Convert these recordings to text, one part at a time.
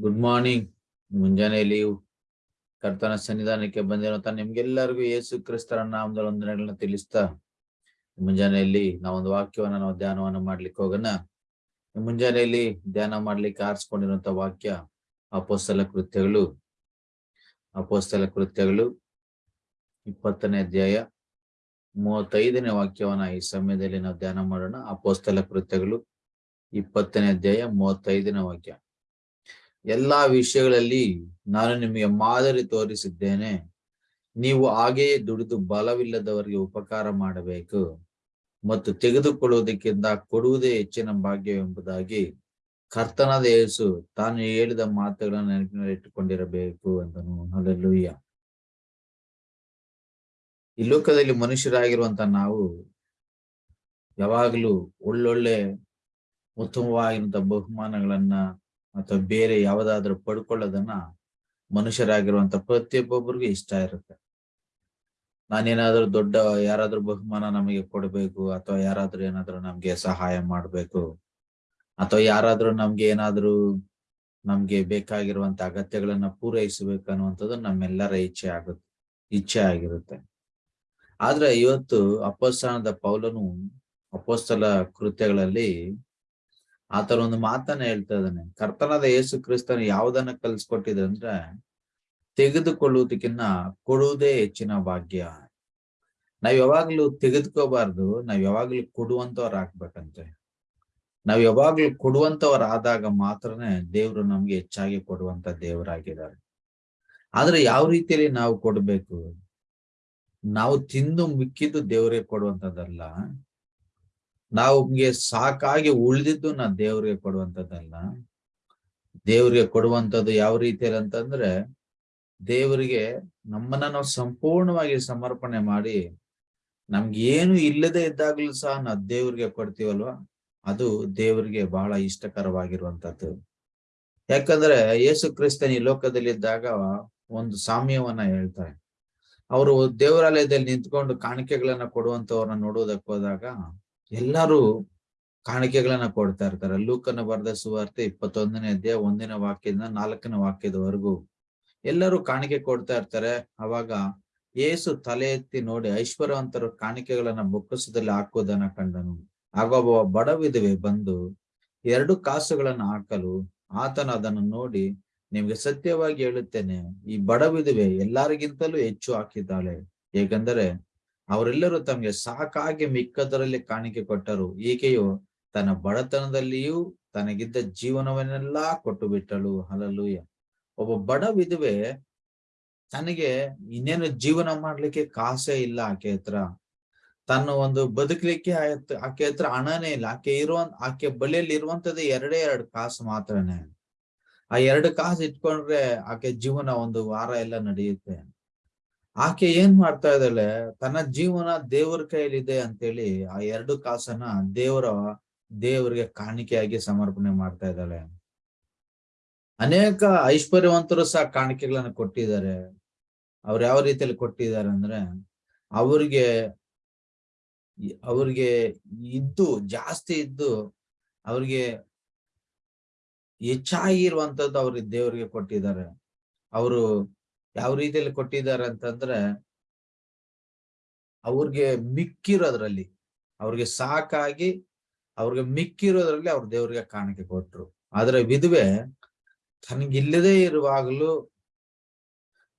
Good morning ಮುಂಜಾನೆಯಲ್ಲಿ ಕರ್ತನ ಸನ್ನಿಧಾನಕ್ಕೆ ಬಂದಿರುವಂತ ನಿಮ್ಗೆಲ್ಲರಿಗೂ ಯೇಸು ಕ್ರಿಸ್ತರ ನಾಮದ ವಂದನೆಗಳನ್ನ ತಿಳಿಸ್ತಾ ಮುಂಜಾನೆಯಲ್ಲಿ ನಾವೊಂದು ವಾಕ್ಯವನ್ನ, ನಾವು ಧ್ಯಾನವನ್ನ ಮಾಡ್ಲಿಕ್ಕೆ ಹೋಗೋಣ. ಮುಂಜಾನೆಯಲ್ಲಿ ಧ್ಯಾನ ಮಾಡ್ಲಿಕ್ಕೆ ಆರಿಸ್ಕೊಂಡಿರುವಂತ ವಾಕ್ಯ, ಅಪೋಸ್ತಲ ಕೃತ್ಯಗಳು. ಅಪೋಸ್ತಲ ಕೃತ್ಯಗಳು ಇಪ್ಪತ್ತನೇ ಅಧ್ಯಾಯ ಮೂವತ್ತೈದನೇ ವಾಕ್ಯವನ್ನ ಈ ಸಮಯದಲ್ಲಿ ನಾವು ಧ್ಯಾನ ಮಾಡೋಣ. ಅಪೋಸ್ತಲ ಕೃತ್ಯಗಳು ಇಪ್ಪತ್ತನೇ ಅಧ್ಯಾಯ ಮೂವತ್ತೈದನೇ ವಾಕ್ಯ. ಎಲ್ಲಾ ವಿಷಯಗಳಲ್ಲಿ ನಾನು ನಿಮಗೆ ಮಾದರಿ ತೋರಿಸಿದ್ದೇನೆ. ನೀವು ಹಾಗೆಯೇ ದುಡಿದು ಬಲವಿಲ್ಲದವರಿಗೆ ಉಪಕಾರ ಮಾಡಬೇಕು ಮತ್ತು ತೆಗೆದುಕೊಳ್ಳುವುದಕ್ಕಿಂತ ಕೊಡುವುದೇ ಹೆಚ್ಚಿನ ಭಾಗ್ಯವೆಂಬುದಾಗಿ ಕರ್ತನಾದ ಯೇಸು ತಾನು ಹೇಳಿದ ಮಾತುಗಳನ್ನು ನೆನಪಿನಲ್ಲಿ ಇಟ್ಟುಕೊಂಡಿರಬೇಕು ಎಂದನು. ಅಲ್ಲೆಲ್ಲೂಯ್ಯ ಈ ಲೋಕದಲ್ಲಿ ಮನುಷ್ಯರಾಗಿರುವಂತ ನಾವು ಯಾವಾಗಲೂ ಒಳ್ಳೊಳ್ಳೆ ಉತ್ತಮವಾಗಿರುವಂತ ಬಹುಮಾನಗಳನ್ನ ಅಥವಾ ಬೇರೆ ಯಾವ್ದಾದ್ರು ಪಡ್ಕೊಳ್ಳೋದನ್ನ ಮನುಷ್ಯರಾಗಿರುವಂತ ಪ್ರತಿಯೊಬ್ಬೊಬ್ಬರಿಗೂ ಇಷ್ಟ ಇರುತ್ತೆ. ನಾನೇನಾದ್ರೂ ದೊಡ್ಡ ಯಾರಾದ್ರೂ ಬಹುಮಾನ ನಮಗೆ ಕೊಡಬೇಕು ಅಥವಾ ಯಾರಾದ್ರೂ ಏನಾದ್ರೂ ನಮ್ಗೆ ಸಹಾಯ ಮಾಡ್ಬೇಕು ಅಥವಾ ಯಾರಾದ್ರೂ ನಮ್ಗೆ ಏನಾದ್ರೂ ನಮ್ಗೆ ಬೇಕಾಗಿರುವಂತ ಅಗತ್ಯಗಳನ್ನ ಪೂರೈಸಬೇಕು ಅನ್ನುವಂಥದ್ದು ನಮ್ಮೆಲ್ಲರ ಇಚ್ಛೆ ಆಗುತ್ತೆ, ಇಚ್ಛೆ ಆಗಿರುತ್ತೆ. ಆದ್ರೆ ಇವತ್ತು ಅಪಸ್ಥಾನದ ಪೌಲನು ಅಪೋಸ್ತಲ ಕೃತ್ಯಗಳಲ್ಲಿ ಆತರ ಒಂದು ಮಾತನ್ನ ಹೇಳ್ತಾ ಇದ್ದಾನೆ. ಕರ್ತನಾದ ಯೇಸು ಕ್ರಿಸ್ತನ ಯಾವ್ದನ್ನ ಕಲ್ಸ್ಕೊಟ್ಟಿದೆ ಅಂದ್ರೆ ತೆಗೆದುಕೊಳ್ಳುವುದಕ್ಕಿನ್ನ ಕೊಡುವುದೇ ಹೆಚ್ಚಿನ ಭಾಗ್ಯ. ನಾವ್ ಯಾವಾಗ್ಲೂ ತೆಗೆದುಕೋಬಾರ್ದು, ನಾವ್ ಯಾವಾಗ್ಲೂ ಕೊಡುವಂತವ್ರ ಹಾಕ್ಬೇಕಂತೆ ನಾವ್ ಯಾವಾಗ್ಲೂ ಕೊಡುವಂತವ್ರ ಆದಾಗ ಮಾತ್ರನೇ ದೇವ್ರು ನಮ್ಗೆ ಹೆಚ್ಚಾಗಿ ಕೊಡುವಂತ ದೇವರಾಗಿದ್ದಾರೆ. ಆದ್ರೆ ಯಾವ ರೀತಿಯಲ್ಲಿ ನಾವು ಕೊಡ್ಬೇಕು? ನಾವು ತಿಂದು ಮಿಕ್ಕಿದ್ದು ದೇವರಿಗೆ ಕೊಡುವಂತದ್ದಲ್ಲ. ನಮ್ಗೆ ಸಾಕಾಗಿ ಉಳಿದಿದ್ದು ನಾ ದೇವ್ರಿಗೆ ಕೊಡುವಂಥದ್ದಲ್ಲ. ದೇವ್ರಿಗೆ ಕೊಡುವಂಥದ್ದು ಯಾವ ರೀತಿಯಲ್ಲಿ ಅಂತಂದ್ರೆ, ದೇವರಿಗೆ ನಮ್ಮನ್ನ ನಾವು ಸಂಪೂರ್ಣವಾಗಿ ಸಮರ್ಪಣೆ ಮಾಡಿ, ನಮ್ಗೆ ಏನು ಇಲ್ಲದೆ ಇದ್ದಾಗ್ಲೂ ಸಹ ನಾವು ದೇವ್ರಿಗೆ ಕೊಡ್ತೀವಲ್ವಾ? ಅದು ದೇವರಿಗೆ ಬಹಳ ಇಷ್ಟಕರವಾಗಿರುವಂತದ್ದು ಯಾಕಂದ್ರೆ ಯೇಸು ಕ್ರಿಸ್ತನ್ ಈ ಲೋಕದಲ್ಲಿ ಇದ್ದಾಗ ಒಂದು ಸಾಮ್ಯವನ್ನ ಹೇಳ್ತಾರೆ. ಅವರು ದೇವರಾಲಯದಲ್ಲಿ ನಿಂತ್ಕೊಂಡು ಕಾಣಿಕೆಗಳನ್ನ ಕೊಡುವಂತವ್ರನ್ನ ನೋಡುವುದಕ್ಕೆ ಹೋದಾಗ ಎಲ್ಲರೂ ಕಾಣಿಕೆಗಳನ್ನ ಕೊಡ್ತಾ ಇರ್ತಾರೆ. ಲೂಕನ ಬರೆದ ಸುವಾರ್ತೆ ಇಪ್ಪತ್ತೊಂದನೇ ಅಧ್ಯಾಯ ಒಂದಿನ ವಾಕ್ಯದಿಂದ ನಾಲ್ಕನೇ ವಾಕ್ಯದವರೆಗೂ ಎಲ್ಲರೂ ಕಾಣಿಕೆ ಕೊಡ್ತಾ ಇರ್ತಾರೆ. ಅವಾಗ ಏಸು ತಲೆ ಎತ್ತಿ ನೋಡಿ ಐಶ್ವರ್ಯವಂತರು ಕಾಣಿಕೆಗಳನ್ನ ಬೊಕ್ಕಸದಲ್ಲಿ ಹಾಕುವುದನ್ನ ಕಂಡನು. ಆಗ ಒಬ್ಬ ಬಡ ವಿಧವೆ ಬಂದು ಎರಡು ಕಾಸುಗಳನ್ನ ಹಾಕಲು ಆತನ ಅದನ್ನು ನೋಡಿ, ನಿಮ್ಗೆ ಸತ್ಯವಾಗಿ ಹೇಳುತ್ತೇನೆ, ಈ ಬಡ ವಿಧವೆ ಎಲ್ಲರಿಗಿಂತಲೂ ಹೆಚ್ಚು ಹಾಕಿದ್ದಾಳೆ. ಏಕೆಂದರೆ ಅವರೆಲ್ಲರೂ ತಮಗೆ ಸಾಕಾಗಿ ಮಿಕ್ಕದರಲ್ಲಿ ಕಾಣಿಕೆ ಕೊಟ್ಟರು. ಈಕೆಯು ತನ್ನ ಬಡತನದಲ್ಲಿಯೂ ತನಗಿದ್ದ ಜೀವನವನ್ನೆಲ್ಲಾ ಕೊಟ್ಟು ಬಿಟ್ಟಳು ಹಲಲೂಯ ಒಬ್ಬ ಬಡ ವಿಧವೆ ತನಗೆ ಇನ್ನೇನು ಜೀವನ ಮಾಡ್ಲಿಕ್ಕೆ ಕಾಸೇ ಇಲ್ಲ ಆಕೆ ಹತ್ರ. ತನ್ನ ಒಂದು ಬದುಕಲಿಕ್ಕೆ ಆಕೆ ಹತ್ರ ಹಣನೇ ಇಲ್ಲ. ಆಕೆ ಇರುವ ಆಕೆ ಬಳಿಯಲ್ಲಿ ಇರುವಂತದ್ದು ಎರಡೇ ಎರಡು ಕಾಸು ಮಾತ್ರನೇ. ಆ ಎರಡು ಕಾಸು ಇಟ್ಕೊಂಡ್ರೆ ಆಕೆ ಜೀವನ ಒಂದು ವಾರ ಎಲ್ಲ ನಡೆಯುತ್ತೆ. ಆಕೆ ಏನ್ ಮಾಡ್ತಾ ಇದ್ದಾಳೆ? ತನ್ನ ಜೀವನ ದೇವರ ಕೈಯಲ್ಲಿದೆ ಅಂತೇಳಿ ಆ ಎರಡು ಕಾಸನ್ನ ದೇವರ ದೇವರಿಗೆ ಕಾಣಿಕೆಯಾಗಿ ಸಮರ್ಪಣೆ ಮಾಡ್ತಾ ಇದ್ದಾಳೆ. ಅನೇಕ ಐಶ್ವರ್ಯವಂತರು ಸಹ ಕಾಣಿಕೆಗಳನ್ನ ಕೊಟ್ಟಿದ್ದಾರೆ. ಅವ್ರು ಯಾವ ರೀತಿಯಲ್ಲಿ ಕೊಟ್ಟಿದ್ದಾರೆ ಅಂದ್ರೆ ಅವ್ರಿಗೆ ಅವ್ರಿಗೆ ಇದ್ದು ಜಾಸ್ತಿ ಇದ್ದು ಅವ್ರಿಗೆ ಹೆಚ್ಚಾಗಿರುವಂತದ್ದು ಅವ್ರಿಗೆ ದೇವರಿಗೆ ಕೊಟ್ಟಿದ್ದಾರೆ. ಅವರು ಯಾವ ರೀತಿಯಲ್ಲಿ ಕೊಟ್ಟಿದ್ದಾರೆ ಅಂತಂದ್ರೆ ಅವ್ರಿಗೆ ಮಿಕ್ಕಿರೋದ್ರಲ್ಲಿ, ಅವ್ರಿಗೆ ಸಾಕಾಗಿ ಅವ್ರಿಗೆ ಮಿಕ್ಕಿರೋದ್ರಲ್ಲಿ ಅವ್ರ ದೇವ್ರಿಗೆ ಕಾಣಿಕೆ ಕೊಟ್ರು. ಆದ್ರೆ ವಿಧವೆ ತನಗಿಲ್ಲದೆ ಇರುವಾಗಲೂ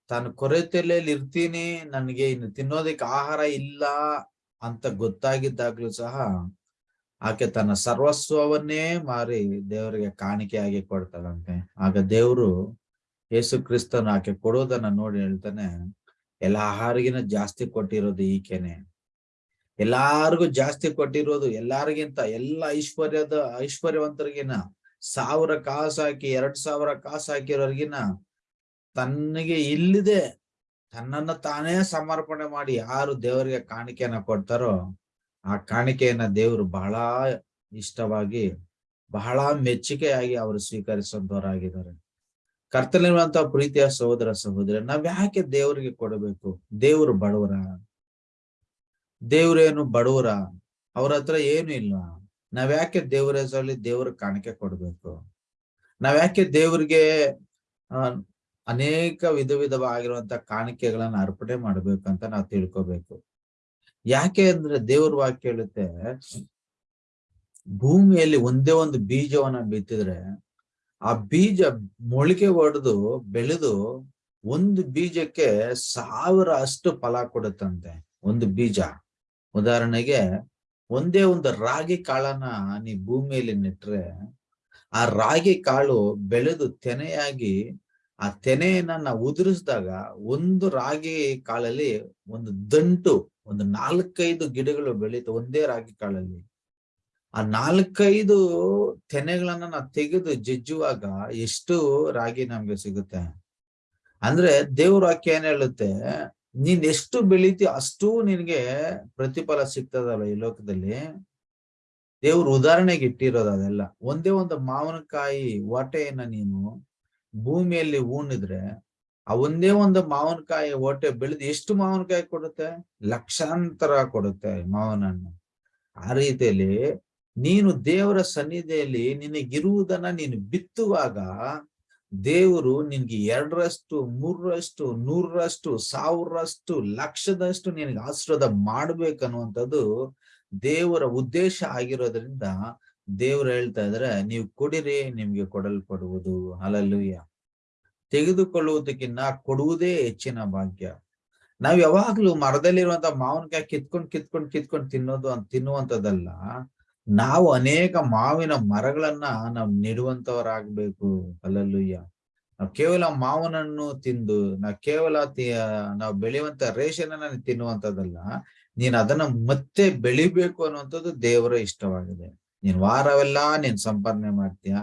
ತಾನು ಕೊರತೆಯಲ್ಲಿ ಇರ್ತೀನಿ, ನನಗೆ ಇನ್ನು ತಿನ್ನೋದಕ್ಕೆ ಆಹಾರ ಇಲ್ಲ ಅಂತ ಗೊತ್ತಾಗಿದ್ದಾಗ್ಲೂ ಸಹ ಆಕೆ ತನ್ನ ಸರ್ವಸ್ವವನ್ನೇ ಮಾರಿ ದೇವರಿಗೆ ಕಾಣಿಕೆಯಾಗಿ ಕೊಡ್ತಾಳಂತೆ. ಆಗ ದೇವ್ರು ಯೇಸು ಕ್ರಿಸ್ತನು ಆಕೆ ಕೊಡೋದನ್ನ ನೋಡಿ ಹೇಳ್ತಾನೆ, ಎಲ್ಲ ಆಹಾರಿಗಿನ ಜಾಸ್ತಿ ಕೊಟ್ಟಿರೋದು ಈಕೆನೆ. ಎಲ್ಲಾರ್ಗು ಜಾಸ್ತಿ ಕೊಟ್ಟಿರೋದು ಎಲ್ಲಾರಿಗಿಂತ, ಎಲ್ಲ ಐಶ್ವರ್ಯದ ಐಶ್ವರ್ಯವಂತರಿಗಿನ ಸಾವಿರ ಕಾಸು ಹಾಕಿ, ಎರಡ್ ಸಾವಿರ ಕಾಸು ಹಾಕಿರೋರ್ಗಿನ ತನ್ನಿಗೆ ಇಲ್ಲಿದೆ. ತನ್ನನ್ನ ತಾನೇ ಸಮರ್ಪಣೆ ಮಾಡಿ ಯಾರು ದೇವರಿಗೆ ಕಾಣಿಕೆಯನ್ನ ಕೊಡ್ತಾರೋ, ಆ ಕಾಣಿಕೆಯನ್ನ ದೇವರು ಬಹಳ ಇಷ್ಟವಾಗಿ, ಬಹಳ ಮೆಚ್ಚುಗೆಯಾಗಿ ಅವರು ಸ್ವೀಕರಿಸುವಂತವರಾಗಿದ್ದಾರೆ. ಕರ್ತಲಿರುವಂತಹ ಪ್ರೀತಿಯ ಸಹೋದರ ಸಹೋದರ, ನಾವ್ ಯಾಕೆ ದೇವರಿಗೆ ಕೊಡಬೇಕು? ದೇವರು ಬಡವರ. ದೇವ್ರೇನು ಬಡವರ? ಅವ್ರ ಹತ್ರ ಏನು ಇಲ್ಲ. ನಾವ್ ಯಾಕೆ ದೇವರ ಹೆಸರಲ್ಲಿ ದೇವ್ರ ಕಾಣಿಕೆ ಕೊಡ್ಬೇಕು? ನಾವ್ ಯಾಕೆ ದೇವ್ರಿಗೆ ಅನೇಕ ವಿಧ ವಿಧವಾಗಿರುವಂತ ಕಾಣಿಕೆಗಳನ್ನ ಅರ್ಪಣೆ ಅಂತ ನಾವು ತಿಳ್ಕೊಬೇಕು. ಯಾಕೆ ಅಂದ್ರೆ ದೇವ್ರ ವಾಕ್ಯ ಹೇಳುತ್ತೆ, ಭೂಮಿಯಲ್ಲಿ ಒಂದೇ ಒಂದು ಬೀಜವನ್ನ ಬಿತ್ತಿದ್ರೆ ಆ ಬೀಜ ಮೊಳಕೆ ಹೊಡೆದು ಬೆಳೆದು ಒಂದು ಬೀಜಕ್ಕೆ ಸಾವಿರ ಅಷ್ಟು ಫಲ ಕೊಡುತ್ತಂತೆ. ಒಂದು ಬೀಜ. ಉದಾಹರಣೆಗೆ ಒಂದೇ ಒಂದು ರಾಗಿ ಕಾಳನ್ನ ನೀ ಭೂಮಿಯಲ್ಲಿ ನೆಟ್ರೆ ಆ ರಾಗಿ ಕಾಳು ಬೆಳೆದು ತೆನೆಯಾಗಿ ಆ ತೆನೆಯನ್ನ ಉದುರಿಸಿದಾಗ ಒಂದು ರಾಗಿ ಕಾಳಲ್ಲಿ ಒಂದು ದಂಟು, ಒಂದು ನಾಲ್ಕೈದು ಗಿಡಗಳು ಬೆಳೀತು ಒಂದೇ ರಾಗಿ ಕಾಳಲ್ಲಿ. ಆ ನಾಲ್ಕೈದು ತೆನೆಗಳನ್ನ ನಾವು ತೆಗೆದು ಜಜ್ಜುವಾಗ ಎಷ್ಟು ರಾಗಿ ನಮ್ಗೆ ಸಿಗುತ್ತೆ? ಅಂದ್ರೆ ದೇವ್ರ ವಾಕ್ಯ ಏನ್ ಹೇಳುತ್ತೆ? ನೀನ್ ಎಷ್ಟು ಬೆಳೀತಿ ಅಷ್ಟು ನಿನ್ಗೆ ಪ್ರತಿಫಲ ಸಿಗ್ತದಲ್ಲ ಈ ಲೋಕದಲ್ಲಿ. ದೇವ್ರ ಉದಾಹರಣೆಗೆ ಇಟ್ಟಿರೋದು ಅದೆಲ್ಲ. ಒಂದೇ ಒಂದು ಮಾವಿನಕಾಯಿ ಓಟೆಯನ್ನ ನೀನು ಭೂಮಿಯಲ್ಲಿ ಉಣಿದ್ರೆ ಆ ಒಂದೇ ಒಂದು ಮಾವಿನಕಾಯಿ ಓಟೆ ಬೆಳೆದು ಎಷ್ಟು ಮಾವಿನಕಾಯಿ ಕೊಡುತ್ತೆ? ಲಕ್ಷಾಂತರ ಕೊಡುತ್ತೆ ಮಾವನನ್ನು ಆ ರೀತಿಯಲ್ಲಿ ನೀನು ದೇವರ ಸನ್ನಿಧಿಯಲ್ಲಿ ನಿನಗಿರುವುದನ್ನ ನೀನು ಬಿತ್ತುವಾಗ ದೇವರು ನಿನ್ಗೆ ಎರಡರಷ್ಟು, ಮೂರರಷ್ಟು, ನೂರರಷ್ಟು ಸಾವಿರಷ್ಟು ಲಕ್ಷದಷ್ಟು ನಿನಗೆ ಆಶ್ರದ ಮಾಡ್ಬೇಕನ್ನುವಂಥದ್ದು ದೇವರ ಉದ್ದೇಶ ಆಗಿರೋದ್ರಿಂದ ದೇವ್ರು ಹೇಳ್ತಾ ಇದ್ರೆ, ನೀವು ಕೊಡಿರಿ, ನಿಮ್ಗೆ ಕೊಡಲ್ಪಡುವುದು. ಅಲಲ್ಲೂಯ್ಯ ತೆಗೆದುಕೊಳ್ಳುವುದಕ್ಕಿಂತ ಕೊಡುವುದೇ ಹೆಚ್ಚಿನ ಭಾಗ್ಯ. ನಾವ್ ಯಾವಾಗ್ಲೂ ಮರದಲ್ಲಿರುವಂತ ಮಾವಿನಕಾಯಿ ಕಿತ್ಕೊಂಡ್ ಕಿತ್ಕೊಂಡ್ ಕಿತ್ಕೊಂಡ್ ತಿನ್ನೋದು ಅಂತ ತಿನ್ನುವಂಥದ್ದಲ್ಲ. ನಾವು ಅನೇಕ ಮಾವಿನ ಮರಗಳನ್ನ ನಾವು ನೆಡುವಂತವರಾಗ್ಬೇಕು. ಅಲ್ಲಲ್ಲುಯ್ಯ. ನಾವು ಕೇವಲ ಮಾವನನ್ನು ತಿಂದು, ನಾವು ಕೇವಲ ನಾವು ಬೆಳೆಯುವಂತ ರೇಷನ್ ಅನ್ನ ತಿನ್ನುವಂಥದ್ದಲ್ಲ ನೀನ್ ಅದನ್ನ ಮತ್ತೆ ಬೆಳಿಬೇಕು ಅನ್ನುವಂಥದ್ದು ದೇವರ ಇಷ್ಟವಾಗಿದೆ. ನೀನ್ ವಾರವೆಲ್ಲ ನೀನ್ ಸಂಪಾದನೆ ಮಾಡ್ತೀಯ.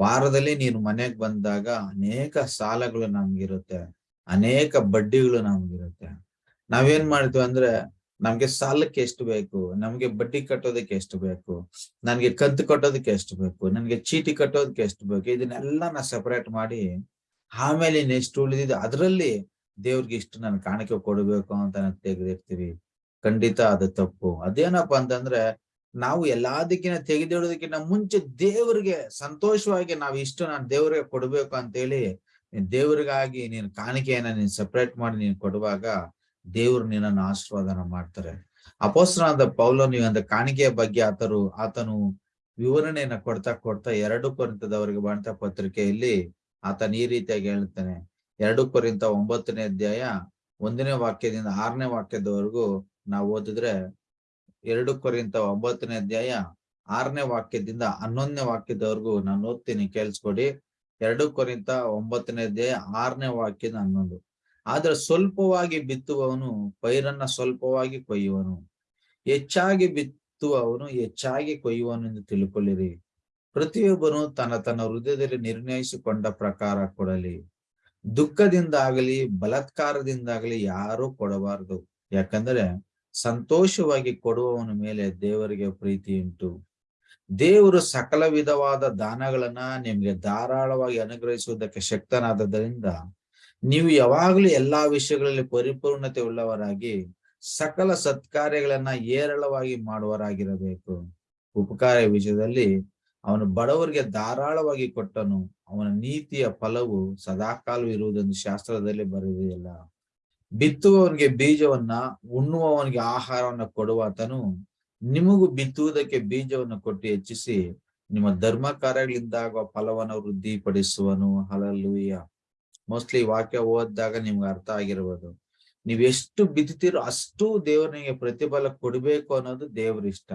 ವಾರದಲ್ಲಿ ನೀನು ಮನೆಗ್ ಬಂದಾಗ ಅನೇಕ ಸಾಲಗಳು ನಮ್ಗಿರುತ್ತೆ. ಅನೇಕ ಬಡ್ಡಿಗಳು ನಮ್ಗಿರುತ್ತೆ. ನಾವೇನ್ ಮಾಡ್ತೀವಿ ಅಂದ್ರೆ ನಮ್ಗೆ ಸಾಲಕ್ಕೆ ಎಷ್ಟು ಬೇಕು? ನಮ್ಗೆ ಬಡ್ಡಿ ಕಟ್ಟೋದಕ್ಕೆ ಎಷ್ಟು ಬೇಕು? ನನ್ಗೆ ಕಂತು ಕಟ್ಟೋದಕ್ಕೆ ಎಷ್ಟು ಬೇಕು? ನನ್ಗೆ ಚೀಟಿ ಕಟ್ಟೋದಕ್ಕೆ ಎಷ್ಟು ಬೇಕು? ಇದನ್ನೆಲ್ಲ ನಾ ಸೆಪರೇಟ್ ಮಾಡಿ ಆಮೇಲೆ ನೆಕ್ಸ್ಟ್ ಉಳಿದಿದ್ದು ಅದರಲ್ಲಿ ದೇವ್ರಿಗೆ ಇಷ್ಟು ನಾನು ಕಾಣಿಕೆ ಕೊಡಬೇಕು ಅಂತ ತೆಗೆದಿರ್ತೀವಿ. ಖಂಡಿತ ಅದು ತಪ್ಪು. ಅದೇನಪ್ಪ ಅಂತಂದ್ರೆ ನಾವು ಎಲ್ಲದಕ್ಕಿಂತ ತೆಗೆದಿಡೋದಕ್ಕಿಂತ ಮುಂಚೆ ದೇವರಿಗೆ ಸಂತೋಷವಾಗಿ ನಾವು ಇಷ್ಟು ನಾನು ದೇವ್ರಿಗೆ ಕೊಡ್ಬೇಕು ಅಂತೇಳಿ ದೇವ್ರಿಗಾಗಿ ನೀನ್ ಕಾಣಿಕೆಯನ್ನ ನೀನ್ ಸಪ್ರೇಟ್ ಮಾಡಿ ನೀನ್ ಕೊಡುವಾಗ ದೇವ್ರು ನಿನ್ನನ್ನು ಆಶೀರ್ವಾದನ ಮಾಡ್ತಾರೆ. ಅಪೋಸ್ತನಾದ ಪೌಲ ನೀವು ಅಂದ ಕಾಣಿಕೆಯ ಬಗ್ಗೆ ಆತರು, ಆತನು ವಿವರಣೆಯನ್ನ ಕೊಡ್ತಾ ಕೊಡ್ತಾ ಎರಡು ಕೊರಿಂತದವರಿಗೆ ಬಂತ ಪತ್ರಿಕೆಯಲ್ಲಿ ಆತನ ಈ ರೀತಿಯಾಗಿ ಹೇಳ್ತಾನೆ ಎರಡು ಕೊರಿಂತ ಒಂಬತ್ತನೇ ಅಧ್ಯಾಯ ಒಂದನೇ ವಾಕ್ಯದಿಂದ ಆರನೇ ವಾಕ್ಯದವರೆಗೂ ನಾವು ಓದಿದ್ರೆ ಎರಡು ಕೊರಿಂತ ಒಂಬತ್ತನೇ ಅಧ್ಯಾಯ ಆರನೇ ವಾಕ್ಯದಿಂದ ಹನ್ನೊಂದನೇ ವಾಕ್ಯದವರೆಗೂ ನಾನು ಓದ್ತೀನಿ, ಕೇಳಿಸ್ಕೊಡಿ. ಎರಡು ಕೊರಿಂತ ಒಂಬತ್ತನೇ ಅಧ್ಯಾಯ ಆರನೇ ವಾಕ್ಯದ ಹನ್ನೊಂದು. ಆದ್ರೆ ಸ್ವಲ್ಪವಾಗಿ ಬಿತ್ತುವವನು ಪೈರನ್ನ ಸ್ವಲ್ಪವಾಗಿ ಕೊಯ್ಯುವನು. ಹೆಚ್ಚಾಗಿ ಬಿತ್ತುವವನು ಹೆಚ್ಚಾಗಿ ಕೊಯ್ಯುವನು ಎಂದು ತಿಳ್ಕೊಳ್ಳಿರಿ. ಪ್ರತಿಯೊಬ್ಬನು ತನ್ನ ತನ್ನ ಹೃದಯದಲ್ಲಿ ನಿರ್ಣಯಿಸಿಕೊಂಡ ಪ್ರಕಾರ ಕೊಡಲಿ. ದುಃಖದಿಂದಾಗಲಿ, ಬಲಾತ್ಕಾರದಿಂದಾಗಲಿ ಯಾರೂ ಕೊಡಬಾರದು. ಯಾಕಂದ್ರೆ ಸಂತೋಷವಾಗಿ ಕೊಡುವವನ ಮೇಲೆ ದೇವರಿಗೆ ಪ್ರೀತಿ ಉಂಟು. ದೇವರು ಸಕಲ ವಿಧವಾದ ದಾನಗಳನ್ನ ನಿಮ್ಗೆ ಧಾರಾಳವಾಗಿ ಅನುಗ್ರಹಿಸುವುದಕ್ಕೆ ಶಕ್ತನಾದದ್ದರಿಂದ ನೀವು ಯಾವಾಗಲೂ ಎಲ್ಲಾ ವಿಷಯಗಳಲ್ಲಿ ಪರಿಪೂರ್ಣತೆ ಉಳ್ಳವರಾಗಿ ಸಕಲ ಸತ್ಕಾರ್ಯಗಳನ್ನ ಏರಳವಾಗಿ ಮಾಡುವರಾಗಿರಬೇಕು ಉಪಕಾರ ವಿಷಯದಲ್ಲಿ ಅವನು ಬಡವರಿಗೆ ಧಾರಾಳವಾಗಿ ಕೊಟ್ಟನು, ಅವನ ನೀತಿಯ ಫಲವು ಸದಾಕಾಲವೂ ಇರುವುದೆಂದು ಶಾಸ್ತ್ರದಲ್ಲಿ ಬರೆದಿಲ್ಲ ಬಿತ್ತುವವನಿಗೆ ಬೀಜವನ್ನ, ಉಣ್ಣುವವನಿಗೆ ಆಹಾರವನ್ನ ಕೊಡುವಾತನು ನಿಮಗೂ ಬಿತ್ತುವುದಕ್ಕೆ ಬೀಜವನ್ನು ಕೊಟ್ಟು ಹೆಚ್ಚಿಸಿ ನಿಮ್ಮ ಧರ್ಮ ಕಾರ್ಯಗಳಿಂದಾಗುವ ಫಲವನ್ನು ವೃದ್ಧಿಪಡಿಸುವನು. ಹಲಲುಯ್ಯ ಮೋಸ್ಟ್ಲಿ ವಾಕ್ಯ ಓದಿದಾಗ ನಿಮ್ಗೆ ಅರ್ಥ ಆಗಿರ್ಬೋದು. ನೀವ್ ಎಷ್ಟು ಬಿದ್ದಿರೋ ಅಷ್ಟು ದೇವ್ರಿಗೆ ಪ್ರತಿಫಲ ಕೊಡ್ಬೇಕು ಅನ್ನೋದು ದೇವ್ರ ಇಷ್ಟ.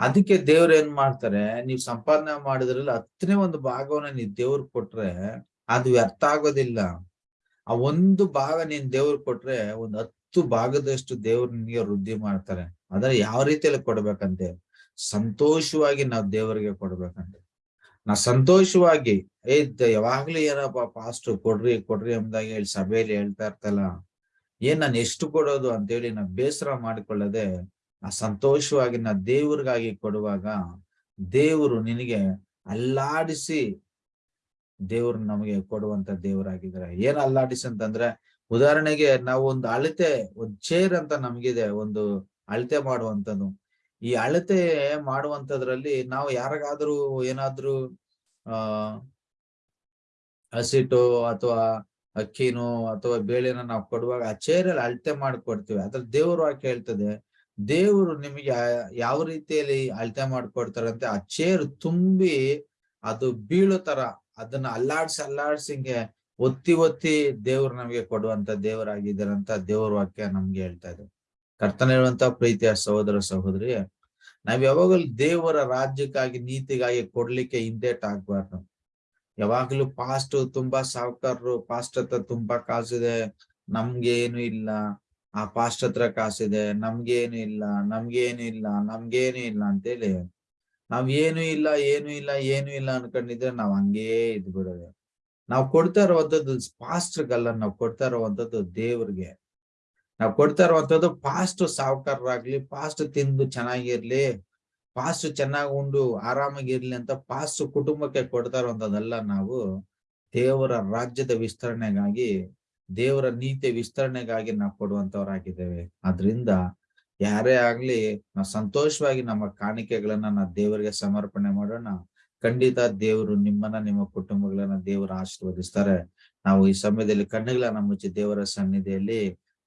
ಅದಕ್ಕೆ ದೇವ್ರ ಏನ್ ಮಾಡ್ತಾರೆ, ನೀವ್ ಸಂಪಾದನೆ ಮಾಡಿದ್ರಲ್ಲ ಹತ್ತನೇ ಒಂದು ಭಾಗವನ್ನ ನೀವ್ ದೇವ್ರ ಕೊಟ್ರೆ ಅದು ವ್ಯರ್ಥ ಆಗೋದಿಲ್ಲ. ಆ ಒಂದು ಭಾಗ ನೀನ್ ದೇವ್ರ ಕೊಟ್ರೆ ಒಂದ್ ಹತ್ತು ಭಾಗದಷ್ಟು ದೇವ್ರ ನಿನ್ಗೆ ವೃದ್ಧಿ ಮಾಡ್ತಾರೆ. ಆದ್ರೆ ಯಾವ ರೀತಿಯಲ್ಲಿ ಕೊಡ್ಬೇಕಂತೆ? ಸಂತೋಷವಾಗಿ ನಾವ್ ದೇವರಿಗೆ ಕೊಡ್ಬೇಕಂತೆ. ನಾ ಸಂತೋಷವಾಗಿ ಏದ್ ಯಾವಾಗ್ಲೂ ಏನಪ್ಪ ಪಾಸ್ಟ್ ಕೊಡ್ರಿ ಕೊಡ್ರಿ ಎಂಬುದಾಗಿ ಹೇಳಿ ಸಭೆಯಲ್ಲಿ ಹೇಳ್ತಾ ಇರ್ತಲ್ಲ ಏನ್ ನಾನು ಎಷ್ಟು ಕೊಡೋದು ಅಂತೇಳಿ ನಾ ಬೇಸರ ಮಾಡಿಕೊಳ್ಳದೆ ಆ ಸಂತೋಷವಾಗಿ ನಾ ದೇವ್ರಿಗಾಗಿ ಕೊಡುವಾಗ ದೇವರು ನಿನಗೆ ಅಲ್ಲಾಡಿಸಿ ದೇವ್ರು ನಮಗೆ ಕೊಡುವಂತ ದೇವರಾಗಿದ್ದಾರೆ. ಏನ್ ಅಲ್ಲಾಡಿಸಿ ಅಂತಂದ್ರೆ, ಉದಾಹರಣೆಗೆ ನಾವು ಒಂದು ಅಳತೆ, ಒಂದ್ ಚೇರ್ ಅಂತ ನಮ್ಗಿದೆ, ಒಂದು ಅಳತೆ ಮಾಡುವಂತದ್ದು. ಈ ಅಳತೆ ಮಾಡುವಂತದ್ರಲ್ಲಿ ನಾವು ಯಾರಿಗಾದ್ರೂ ಏನಾದ್ರೂ, ಆ ಹಸಿಟ್ಟು ಅಥವಾ ಅಕ್ಕಿನೋ ಅಥವಾ ಬೇಳೆನ ನಾವು ಕೊಡುವಾಗ ಆ ಚೇರಲ್ಲಿ ಅಳತೆ ಮಾಡಿ ಕೊಡ್ತೀವಿ ಅದ್ರ ದೇವರು ವಾಕ್ಯ ಹೇಳ್ತದೆ, ದೇವರು ನಿಮಗೆ ಯಾವ ರೀತಿಯಲ್ಲಿ ಅಳತೆ ಮಾಡ್ಕೊಡ್ತಾರಂತೆ, ಆ ಚೇರ್ ತುಂಬಿ ಅದು ಬೀಳೋ ತರ ಅದನ್ನ ಅಲ್ಲಾಡ್ಸಿ ಅಲ್ಲಾಡ್ಸಿಂಗೆ ಒತ್ತಿ ಒತ್ತಿ ದೇವ್ರು ನಮಗೆ ಕೊಡುವಂತ ದೇವರಾಗಿದ್ದಾರಂತ ದೇವ್ರ ವಾಕ್ಯ ನಮ್ಗೆ ಹೇಳ್ತಾ ಇದೆ ಕರ್ತನ ಇರುವಂತ ಪ್ರೀತಿಯ ಸಹೋದರ ಸಹೋದರಿ, ನಾವ್ ಯಾವಾಗಲೂ ದೇವರ ರಾಜ್ಯಕ್ಕಾಗಿ, ನೀತಿಗಾಗಿ ಕೊಡ್ಲಿಕ್ಕೆ ಹಿಂದೇಟ್ ಆಗ್ಬಾರ್ದು. ಯಾವಾಗ್ಲೂ ಪಾಸ್ಟ್ ತುಂಬಾ ಸಾವುಕಾರರು ಪಾಸ್ಟ್ ಹತ್ರ ತುಂಬಾ ಕಾಸಿದೆ, ನಮ್ಗೆ ಏನು ಇಲ್ಲ. ಆ ಪಾಸ್ಟ್ ಹತ್ರ ಕಾಸಿದೆ ನಮ್ಗೇನು ಇಲ್ಲ ನಮ್ಗೇನು ಇಲ್ಲ ನಮ್ಗೇನು ಇಲ್ಲ ಅಂತೇಳಿ, ನಾವ್ ಏನು ಇಲ್ಲ ಏನು ಇಲ್ಲ ಏನು ಇಲ್ಲ ಅನ್ಕೊಂಡಿದ್ರೆ ನಾವ್ ಹಂಗೇ ಇದ್ ಬಿಡೋದು ನಾವ್ ಕೊಡ್ತಾ ಇರುವಂತದ್ದು ಪಾಸ್ಟ್ಗಲ್ಲ ನಾವ್ ಕೊಡ್ತಾ ಇರುವಂತದ್ದು ದೇವ್ರಿಗೆ. ನಾವ್ ಕೊಡ್ತಾ ಇರುವಂತದ್ದು ಫಾಸ್ಟ್ ಸಾವುಕಾರರಾಗ್ಲಿ ಫಾಸ್ಟ್ ತಿಂದು ಚೆನ್ನಾಗಿರ್ಲಿ ಫಾಸ್ಟ್ ಚೆನ್ನಾಗಿ ಉಂಡು ಆರಾಮಾಗಿರ್ಲಿ ಅಂತ ಫಾಸ್ಟ್ ಕುಟುಂಬಕ್ಕೆ ಕೊಡ್ತಾ ಇರುವಂತದ್ದಲ್ಲ ನಾವು ದೇವರ ರಾಜ್ಯದ ವಿಸ್ತರಣೆಗಾಗಿ, ದೇವರ ನೀತಿ ವಿಸ್ತರಣೆಗಾಗಿ ನಾವು ಕೊಡುವಂತವರಾಗಿದ್ದೇವೆ. ಆದ್ರಿಂದ ಯಾರೇ ಆಗ್ಲಿ ನಾವು ಸಂತೋಷವಾಗಿ ನಮ್ಮ ಕಾಣಿಕೆಗಳನ್ನ ನಾವು ದೇವರಿಗೆ ಸಮರ್ಪಣೆ ಮಾಡೋಣ. ಖಂಡಿತ ದೇವರು ನಿಮ್ಮನ್ನ, ನಿಮ್ಮ ಕುಟುಂಬಗಳನ್ನ ದೇವರು ಆಶೀರ್ವದಿಸ್ತಾರೆ. ನಾವು ಈ ಸಮಯದಲ್ಲಿ ಕಣ್ಣುಗಳನ್ನ ಮುಚ್ಚಿ ದೇವರ ಸನ್ನಿಧಿಯಲ್ಲಿ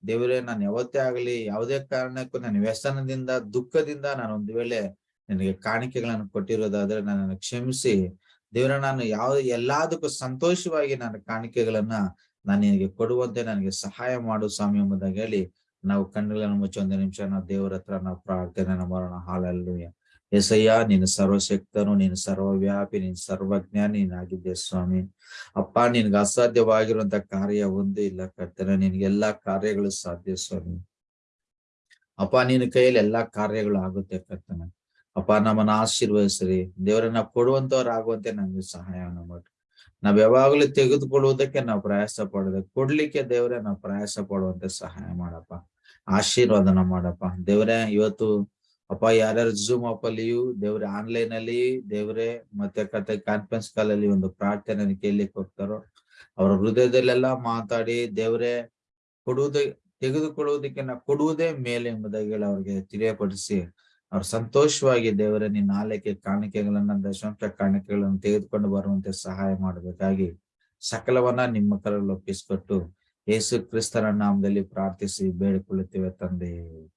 ದೇವರೇ, ನಾನು ಯಾವತ್ತೇ ಆಗಲಿ, ಯಾವುದೇ ಕಾರಣಕ್ಕೂ ನನ್ನ ವ್ಯಸನದಿಂದ, ದುಃಖದಿಂದ ನಾನು ಒಂದು ವೇಳೆ ನಿನಗೆ ಕಾಣಿಕೆಗಳನ್ನು ಕೊಟ್ಟಿರೋದಾದ್ರೆ ನನ್ನನ್ನು ಕ್ಷಮಿಸಿ. ದೇವರ, ನಾನು ಯಾವ, ಎಲ್ಲದಕ್ಕೂ ಸಂತೋಷವಾಗಿ ನನ್ನ ಕಾಣಿಕೆಗಳನ್ನ ನಾನು ನಿನಗೆ ಕೊಡುವಂತೆ ನನಗೆ ಸಹಾಯ ಮಾಡು ಸ್ವಾಮಿ ಎಂಬುದಾಗಿ ಹೇಳಿ ನಾವು ಕಣ್ಣುಗಳನ್ನು ಮುಚ್ಚಿ ಒಂದು ನಿಮಿಷ ನಾವು ದೇವರ ಹತ್ರ ನಾವು ಪ್ರಾರ್ಥನೆ ಮಾಡೋಣ. ಹಾಲಲ್ಲಿ ಎಸಯ್ಯ ನೀನು ಸರ್ವಶಕ್ತನು ನೀನು ಸರ್ವವ್ಯಾಪಿ ನೀನು ಸರ್ವಜ್ಞ ನೀನಾಗಿದ್ದೆ ಸ್ವಾಮಿ. ಅಪ್ಪ, ನಿನ್ಗೆ ಅಸಾಧ್ಯವಾಗಿರುವಂತ ಕಾರ್ಯ ಒಂದೇ ಇಲ್ಲ ಕರ್ತನ, ನಿನ್ಗೆ ಎಲ್ಲಾ ಕಾರ್ಯಗಳು ಸಾಧ್ಯ ಸ್ವಾಮಿ. ಅಪ್ಪ, ನಿನ್ನ ಕೈಯಲ್ಲಿ ಎಲ್ಲಾ ಕಾರ್ಯಗಳು ಆಗುತ್ತೆ ಕರ್ತನ. ಅಪ್ಪ, ನಮ್ಮನ್ನ ಆಶೀರ್ವದಿಸ್ರಿ. ದೇವರನ್ನ ಕೊಡುವಂತವ್ರು ಆಗುವಂತೆ ನಮ್ಗೆ ಸಹಾಯ ಮಾಡ್ರಿ. ನಾವ್ ಯಾವಾಗ್ಲೂ ತೆಗೆದುಕೊಳ್ಳುವುದಕ್ಕೆ ನಾವು ಪ್ರಯಾಸ ಪಡೋದು, ಕೊಡ್ಲಿಕ್ಕೆ ದೇವರೇ, ನಾವು ಪ್ರಯಾಸ ಪಡುವಂತೆ ಸಹಾಯ ಮಾಡಪ್ಪ. ಆಶೀರ್ವಾದನ ಮಾಡಪ್ಪ. ದೇವರೇ, ಇವತ್ತು ಅಪ್ಪ, ಯಾರ್ಯಾರು ಝೂಮ್ ಅಪ್ ಅಲ್ಲಿಯೂ, ದೇವ್ರೆ ಆನ್ಲೈನ್ ಅಲ್ಲಿ, ದೇವ್ರೆ ಮತ್ತೆ ಕತೆ ಕಾನ್ಫರೆನ್ಸ್ ಕಾಲ್ ಅಲ್ಲಿ ಒಂದು ಪ್ರಾರ್ಥನೆ ಕೇಳಲಿಕ್ಕೆ ಹೋಗ್ತಾರೋ, ಅವರ ಹೃದಯದಲ್ಲೆಲ್ಲ ಮಾತಾಡಿ, ದೇವ್ರೆ ಕೊಡುವುದೇ, ತೆಗೆದುಕೊಳ್ಳುವುದಕ್ಕೆ ನಾವು ಕೊಡುವುದೇ ಮೇಲೆ ಎಂಬುದಾಗಿ ಅವ್ರಿಗೆ ತಿಳಿಯಪಡಿಸಿ, ಅವ್ರು ಸಂತೋಷವಾಗಿ ದೇವರೇ ನಿನ್ನ ಆಲಯಕ್ಕೆ ಕಾಣಿಕೆಗಳನ್ನ, ದಶಾಂಶ ಕಾಣಿಕೆಗಳನ್ನು ತೆಗೆದುಕೊಂಡು ಬರುವಂತೆ ಸಹಾಯ ಮಾಡಬೇಕಾಗಿ ಸಕಲವನ್ನ ನಿಮ್ಮ ಕರಲ್ಲಿ ಒಪ್ಪಿಸಿಕೊಟ್ಟು, ಯೇಸು ಕ್ರಿಸ್ತನ ನಾಮದಲ್ಲಿ ಪ್ರಾರ್ಥಿಸಿ ಬೇಡಿಕೊಳ್ಳುತ್ತೇವೆ ತಂದೆ.